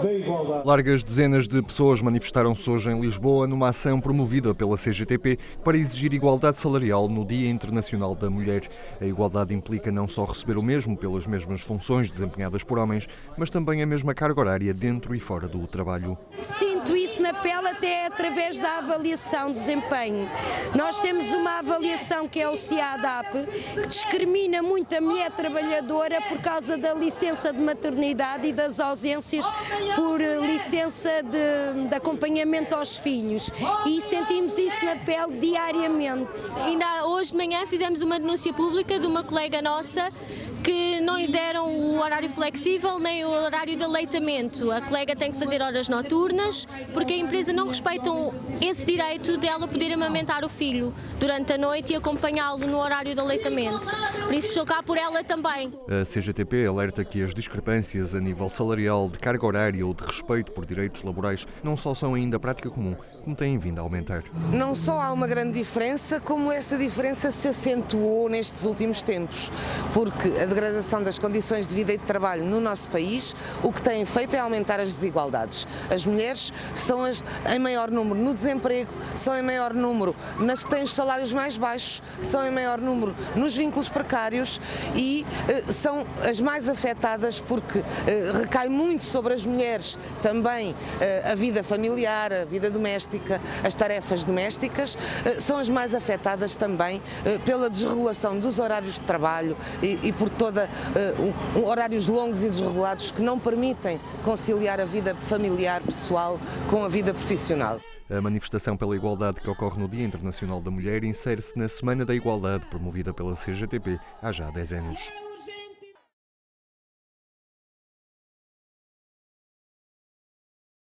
da igualdade. Largas dezenas de pessoas manifestaram-se hoje em Lisboa numa ação promovida pela CGTP para exigir igualdade salarial no Dia Internacional da Mulher. A igualdade implica não só receber o mesmo pelas mesmas funções desempenhadas por homens, mas também a mesma carga horária dentro e fora do trabalho. Isso na pele até através da avaliação de desempenho. Nós temos uma avaliação que é o CIADAP, que discrimina muito a mulher trabalhadora por causa da licença de maternidade e das ausências por licença de, de acompanhamento aos filhos. E sentimos isso na pele diariamente. Ainda hoje de manhã fizemos uma denúncia pública de uma colega nossa que não lhe deram o horário flexível nem o horário de aleitamento. A colega tem que fazer horas noturnas porque a empresa não respeita esse direito dela poder amamentar o filho durante a noite e acompanhá-lo no horário de aleitamento. Por isso estou cá por ela também. A CGTP alerta que as discrepâncias a nível salarial, de carga horária ou de respeito por direitos laborais não só são ainda prática comum, como têm vindo a aumentar. Não só há uma grande diferença, como essa diferença se acentuou nestes últimos tempos, porque a degradação das condições de vida e de trabalho no nosso país, o que tem feito é aumentar as desigualdades. As mulheres são as, em maior número no desemprego, são em maior número nas que têm os salários mais baixos, são em maior número nos vínculos precários e eh, são as mais afetadas porque eh, recai muito sobre as mulheres também eh, a vida familiar, a vida doméstica, as tarefas domésticas, eh, são as mais afetadas também eh, pela desregulação dos horários de trabalho e, e por toda uh, um, horários longos e desregulados que não permitem conciliar a vida familiar pessoal com a vida profissional. A manifestação pela igualdade que ocorre no Dia Internacional da Mulher insere-se na Semana da Igualdade, promovida pela CGTP há já 10 anos.